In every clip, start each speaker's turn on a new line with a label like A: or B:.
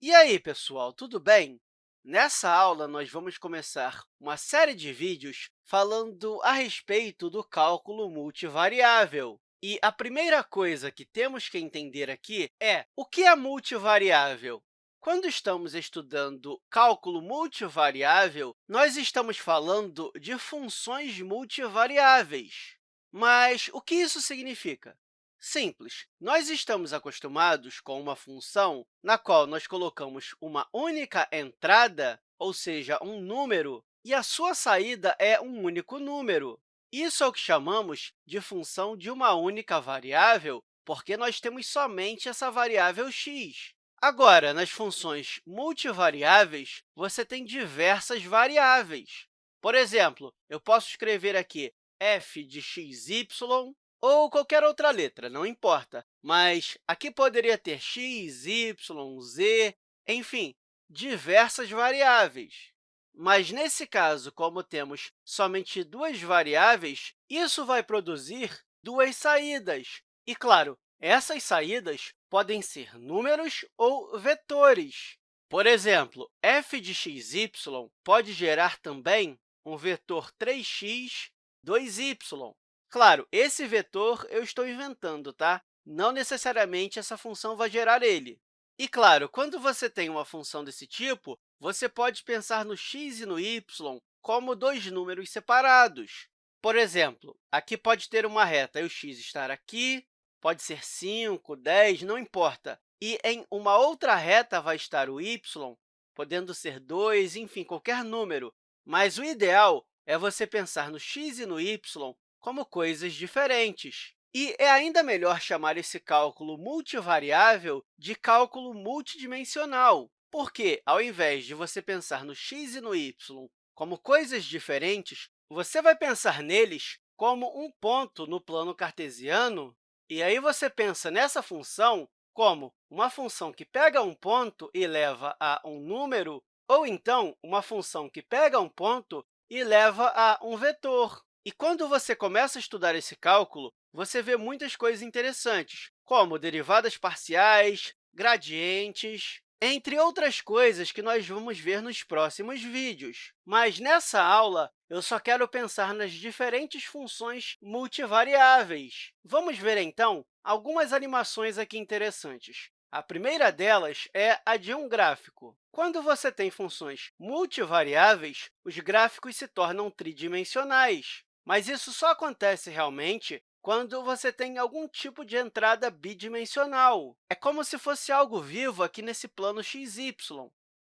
A: E aí, pessoal, tudo bem? Nessa aula, nós vamos começar uma série de vídeos falando a respeito do cálculo multivariável. E a primeira coisa que temos que entender aqui é o que é multivariável. Quando estamos estudando cálculo multivariável, nós estamos falando de funções multivariáveis. Mas o que isso significa? Simples. Nós estamos acostumados com uma função na qual nós colocamos uma única entrada, ou seja, um número, e a sua saída é um único número. Isso é o que chamamos de função de uma única variável, porque nós temos somente essa variável x. Agora, nas funções multivariáveis, você tem diversas variáveis. Por exemplo, eu posso escrever aqui f de xy ou qualquer outra letra, não importa. Mas aqui poderia ter x, y, z, enfim, diversas variáveis. Mas, nesse caso, como temos somente duas variáveis, isso vai produzir duas saídas. E, claro, essas saídas podem ser números ou vetores. Por exemplo, f de xy pode gerar também um vetor 3x, 2y. Claro, esse vetor eu estou inventando, tá? Não necessariamente essa função vai gerar ele. E, claro, quando você tem uma função desse tipo, você pode pensar no x e no y como dois números separados. Por exemplo, aqui pode ter uma reta e o x estar aqui, pode ser 5, 10, não importa. E em uma outra reta vai estar o y, podendo ser 2, enfim, qualquer número. Mas o ideal é você pensar no x e no y como coisas diferentes. E é ainda melhor chamar esse cálculo multivariável de cálculo multidimensional, porque, ao invés de você pensar no x e no y como coisas diferentes, você vai pensar neles como um ponto no plano cartesiano, e aí você pensa nessa função como uma função que pega um ponto e leva a um número, ou então uma função que pega um ponto e leva a um vetor. E quando você começa a estudar esse cálculo, você vê muitas coisas interessantes, como derivadas parciais, gradientes, entre outras coisas que nós vamos ver nos próximos vídeos. Mas, nessa aula, eu só quero pensar nas diferentes funções multivariáveis. Vamos ver, então, algumas animações aqui interessantes. A primeira delas é a de um gráfico. Quando você tem funções multivariáveis, os gráficos se tornam tridimensionais. Mas isso só acontece realmente quando você tem algum tipo de entrada bidimensional. É como se fosse algo vivo aqui nesse plano xy.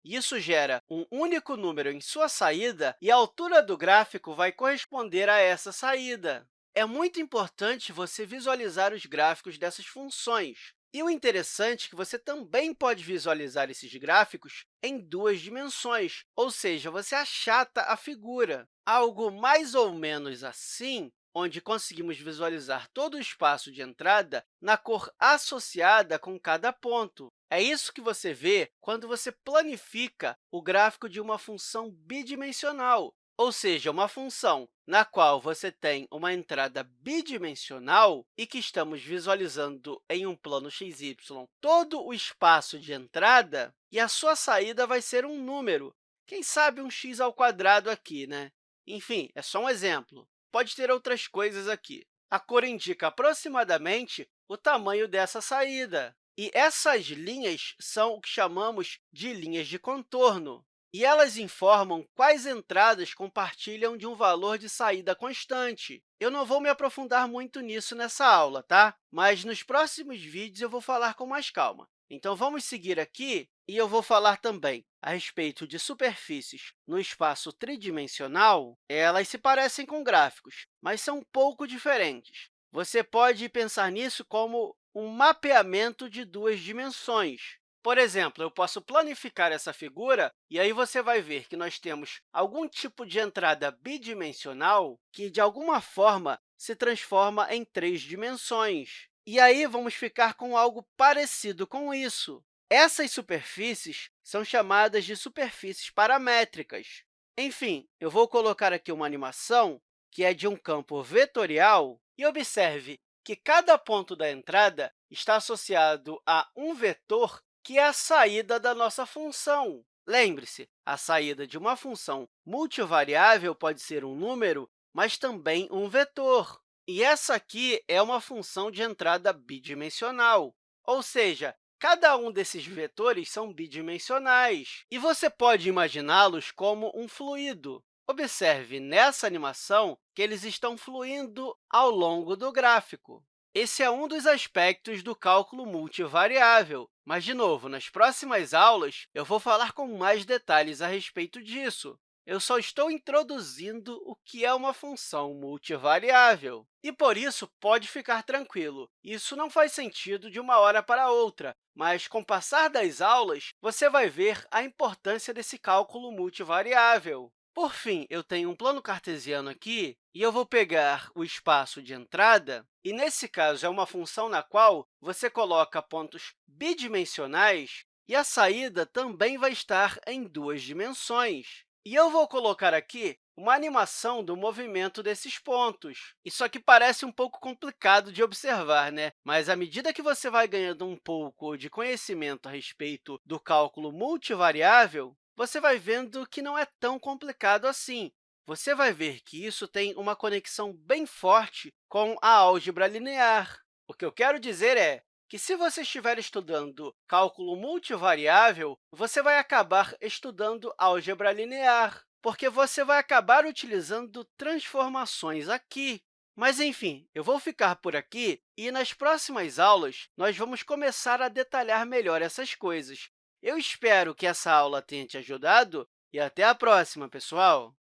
A: Isso gera um único número em sua saída e a altura do gráfico vai corresponder a essa saída. É muito importante você visualizar os gráficos dessas funções, e o interessante é que você também pode visualizar esses gráficos em duas dimensões, ou seja, você achata a figura. Algo mais ou menos assim, onde conseguimos visualizar todo o espaço de entrada na cor associada com cada ponto. É isso que você vê quando você planifica o gráfico de uma função bidimensional, ou seja, uma função na qual você tem uma entrada bidimensional e que estamos visualizando em um plano xy todo o espaço de entrada, e a sua saída vai ser um número, quem sabe um x ao quadrado aqui, né? Enfim, é só um exemplo. Pode ter outras coisas aqui. A cor indica aproximadamente o tamanho dessa saída. E essas linhas são o que chamamos de linhas de contorno e elas informam quais entradas compartilham de um valor de saída constante. Eu não vou me aprofundar muito nisso nessa aula, tá? mas nos próximos vídeos eu vou falar com mais calma. Então, vamos seguir aqui e eu vou falar também a respeito de superfícies no espaço tridimensional. Elas se parecem com gráficos, mas são um pouco diferentes. Você pode pensar nisso como um mapeamento de duas dimensões. Por exemplo, eu posso planificar essa figura e aí você vai ver que nós temos algum tipo de entrada bidimensional que, de alguma forma, se transforma em três dimensões. E aí vamos ficar com algo parecido com isso. Essas superfícies são chamadas de superfícies paramétricas. Enfim, eu vou colocar aqui uma animação que é de um campo vetorial e observe que cada ponto da entrada está associado a um vetor que é a saída da nossa função. Lembre-se, a saída de uma função multivariável pode ser um número, mas também um vetor. E essa aqui é uma função de entrada bidimensional, ou seja, cada um desses vetores são bidimensionais, e você pode imaginá-los como um fluido. Observe nessa animação que eles estão fluindo ao longo do gráfico. Esse é um dos aspectos do cálculo multivariável, mas, de novo, nas próximas aulas, eu vou falar com mais detalhes a respeito disso. Eu só estou introduzindo o que é uma função multivariável. E, por isso, pode ficar tranquilo. Isso não faz sentido de uma hora para outra, mas, com o passar das aulas, você vai ver a importância desse cálculo multivariável. Por fim, eu tenho um plano cartesiano aqui, e eu vou pegar o espaço de entrada, e, nesse caso, é uma função na qual você coloca pontos bidimensionais, e a saída também vai estar em duas dimensões. E eu vou colocar aqui uma animação do movimento desses pontos. Isso aqui parece um pouco complicado de observar, né? mas, à medida que você vai ganhando um pouco de conhecimento a respeito do cálculo multivariável, você vai vendo que não é tão complicado assim. Você vai ver que isso tem uma conexão bem forte com a álgebra linear. O que eu quero dizer é que, se você estiver estudando cálculo multivariável, você vai acabar estudando álgebra linear, porque você vai acabar utilizando transformações aqui. Mas, enfim, eu vou ficar por aqui e, nas próximas aulas, nós vamos começar a detalhar melhor essas coisas. Eu espero que essa aula tenha te ajudado e até a próxima, pessoal!